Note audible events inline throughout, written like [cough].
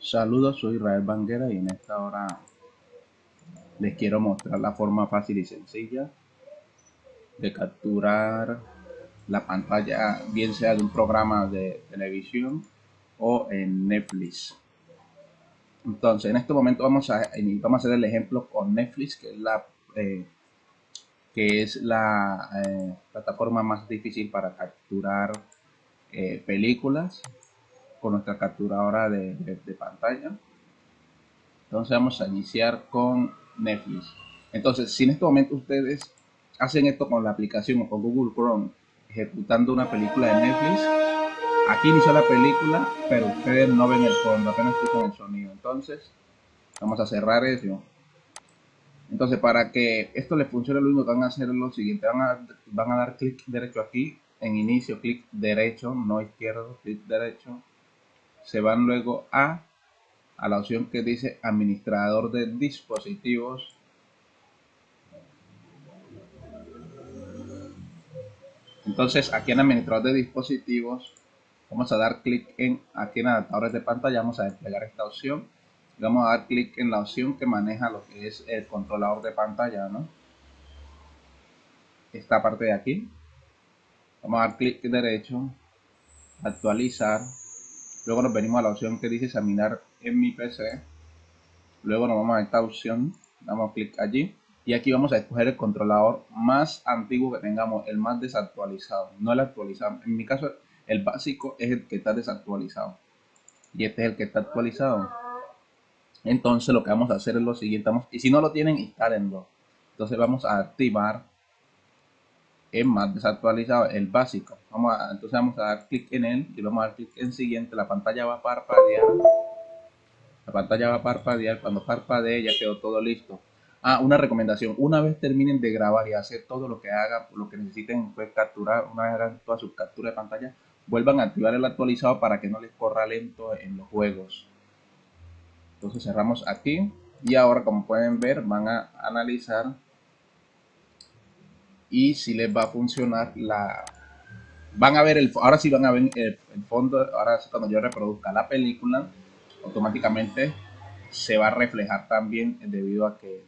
Saludos, soy Israel Banguera y en esta hora les quiero mostrar la forma fácil y sencilla de capturar la pantalla, bien sea de un programa de televisión o en Netflix. Entonces, en este momento vamos a, vamos a hacer el ejemplo con Netflix, que es la, eh, que es la eh, plataforma más difícil para capturar eh, películas con nuestra capturadora de, de, pantalla. Entonces vamos a iniciar con Netflix. Entonces, si en este momento ustedes hacen esto con la aplicación o con Google Chrome, ejecutando una película de Netflix, aquí inició la película, pero ustedes no ven el fondo, apenas escuchan el sonido. Entonces, vamos a cerrar eso. Entonces, para que esto les funcione, lo único que van a hacer es lo siguiente. Van a, van a dar clic derecho aquí, en inicio, clic derecho, no izquierdo, clic derecho se van luego a, a la opción que dice administrador de dispositivos. Entonces aquí en administrador de dispositivos vamos a dar clic en aquí en adaptadores de pantalla vamos a desplegar esta opción. Vamos a dar clic en la opción que maneja lo que es el controlador de pantalla ¿no? esta parte de aquí. Vamos a dar clic derecho actualizar Luego nos venimos a la opción que dice examinar en mi PC. Luego nos vamos a esta opción, damos clic allí. Y aquí vamos a escoger el controlador más antiguo que tengamos, el más desactualizado, no el actualizado. En mi caso, el básico es el que está desactualizado. Y este es el que está actualizado. Entonces lo que vamos a hacer es lo siguiente. y si no lo tienen, instálenlo. Entonces vamos a activar es más desactualizado, el básico. Vamos entonces vamos a dar clic en él y vamos a dar clic en siguiente. La pantalla va a parpadear. La pantalla va a parpadear. Cuando parpadee ya quedó todo listo. Ah, una recomendación. Una vez terminen de grabar y hacer todo lo que hagan, lo que necesiten pues, capturar, una vez hagan toda su captura de pantalla, vuelvan a activar el actualizado para que no les corra lento en los juegos. Entonces cerramos aquí. Y ahora como pueden ver van a analizar y si les va a funcionar la van a ver el ahora sí van a ver el, fondo ahora cuando yo reproduzca la película automáticamente se va a reflejar también debido a que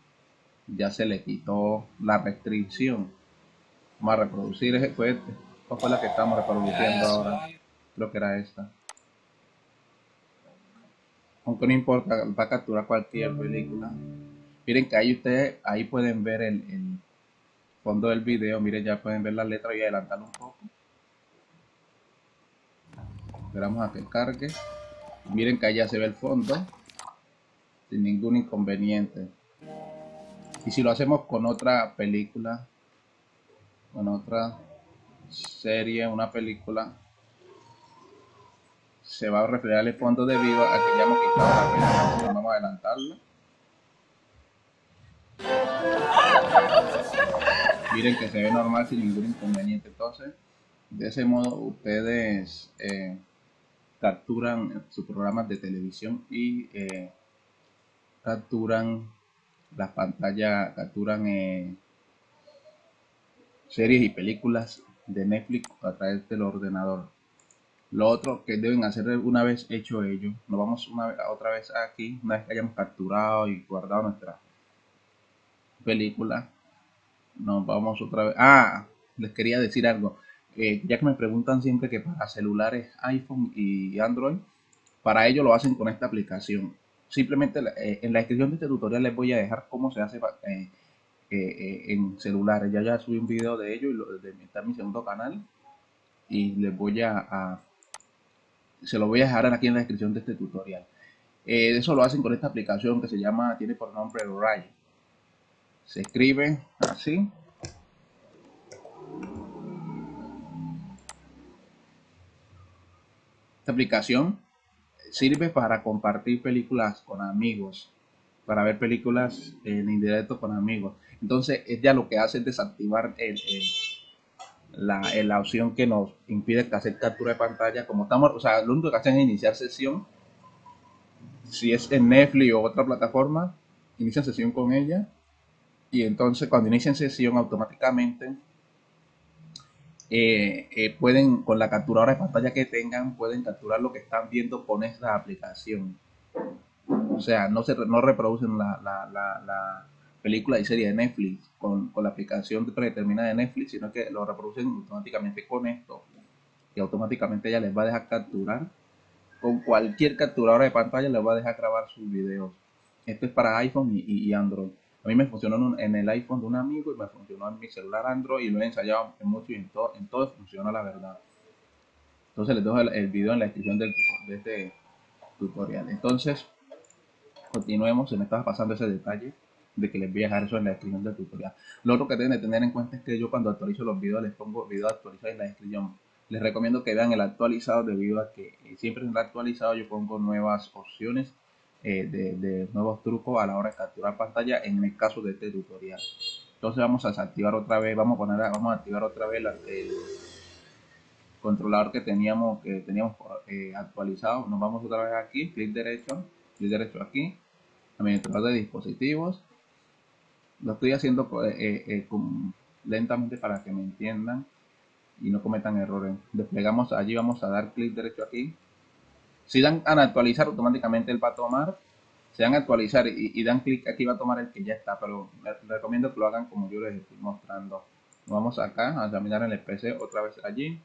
ya se le quitó la restricción. Vamos a reproducir ese fue ¿cuál fue la que estamos reproduciendo ahora? creo que era esta. Aunque no importa va a capturar cualquier película. Miren que ahí ustedes ahí pueden ver el fondo del video, miren ya pueden ver la letra y adelantarlo un poco. Esperamos a que cargue. Miren que allá se ve el fondo sin ningún inconveniente. Y si lo hacemos con otra película, con otra serie, una película, se va a reflejar el fondo debido a que ya hemos quitado la película. Vamos a adelantarlo. [laughs] miren que se ve normal sin ningún inconveniente. Entonces de ese modo ustedes eh, capturan sus programas de televisión y eh, capturan las pantallas capturan eh, series y películas de Netflix a través del ordenador. Lo otro que deben hacer una vez hecho ello nos vamos una otra vez aquí una vez que hayamos capturado y guardado nuestra película nos vamos otra vez. Ah, les quería decir algo. Eh, ya que me preguntan siempre que para celulares iPhone y Android, para ello lo hacen con esta aplicación. Simplemente eh, en la descripción de este tutorial les voy a dejar cómo se hace eh, en celulares. Ya ya subí un video de ello y lo, de, está en mi segundo canal. Y les voy a, se lo voy a dejar aquí en la descripción de este tutorial. eso lo hacen con esta aplicación que se llama, tiene por nombre Rai se escribe así. Esta aplicación sirve para compartir películas con amigos para ver películas en indirecto con amigos. Entonces ella lo que hace es desactivar la, la, opción que nos impide hacer captura de pantalla. Como estamos o sea lo único que hacen es iniciar sesión. Si es en Netflix o otra plataforma inicia sesión con ella y entonces cuando inician sesión automáticamente eh, eh, pueden con la capturadora de pantalla que tengan pueden capturar lo que están viendo con esta aplicación O sea, no, se, no reproducen la, la, película y serie de Netflix con, con, la aplicación predeterminada de Netflix, sino que lo reproducen automáticamente con esto. Y automáticamente ella les va a dejar capturar. Con cualquier capturadora de pantalla les va a dejar grabar sus videos. Esto es para iPhone y, Android. A mí me funcionó en, el iPhone de un amigo y me funcionó en mi celular Android y lo he ensayado en mucho y en todo, en todo funciona la verdad. Entonces les dejo el, video en la descripción del, de este tutorial. Entonces, continuemos. Se me estaba pasando ese detalle de que les voy a dejar eso en la descripción del tutorial. Lo otro que deben de tener en cuenta es que yo cuando actualizo los videos les pongo video actualizado en la descripción. Les recomiendo que vean el actualizado debido a que eh, siempre en el actualizado yo pongo nuevas opciones eh, de, nuevos trucos a la hora de capturar pantalla en el caso de este tutorial. Entonces vamos a desactivar otra vez, vamos a poner, vamos a activar otra vez el controlador que teníamos que teníamos eh, actualizado. Nos vamos otra vez aquí, clic derecho, clic derecho aquí, administrador de dispositivos. Lo estoy haciendo eh, lentamente para que me entiendan y no cometan errores. Desplegamos allí, vamos a dar clic derecho aquí, si dan a actualizar, automáticamente él va a tomar. Si dan a actualizar y, dan clic aquí, va a tomar el que ya está. Pero les recomiendo que lo hagan como yo les estoy mostrando. Vamos acá a examinar el PC otra vez allí.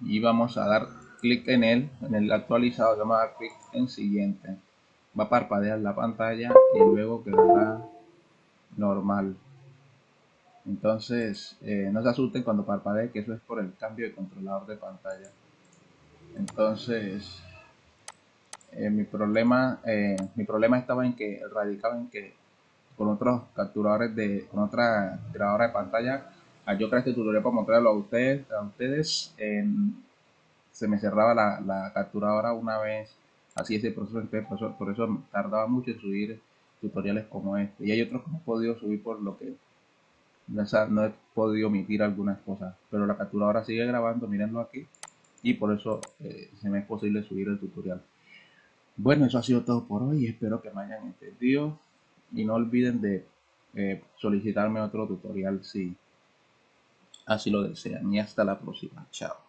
Y vamos a dar clic en él, en el actualizado. Vamos a dar clic en siguiente. Va a parpadear la pantalla y luego quedará normal. Entonces, eh, no se asusten cuando parpadee, que eso es por el cambio de controlador de pantalla. Entonces, eh, mi problema eh, mi problema estaba en que radicaba en que con otros capturadores de con otra grabadora de pantalla al yo crear este tutorial para mostrarlo a ustedes a ustedes se me cerraba la, capturadora una vez. Así ese proceso por eso, por eso tardaba mucho en subir tutoriales como este. Y hay otros que no he podido subir por lo que no he podido omitir algunas cosas. Pero la capturadora sigue grabando mírenlo aquí y por eso eh, se me es posible subir el tutorial. Bueno, eso ha sido todo por hoy. Espero que me hayan entendido y no olviden de eh, solicitarme otro tutorial si así lo desean. Y hasta la próxima. Chao.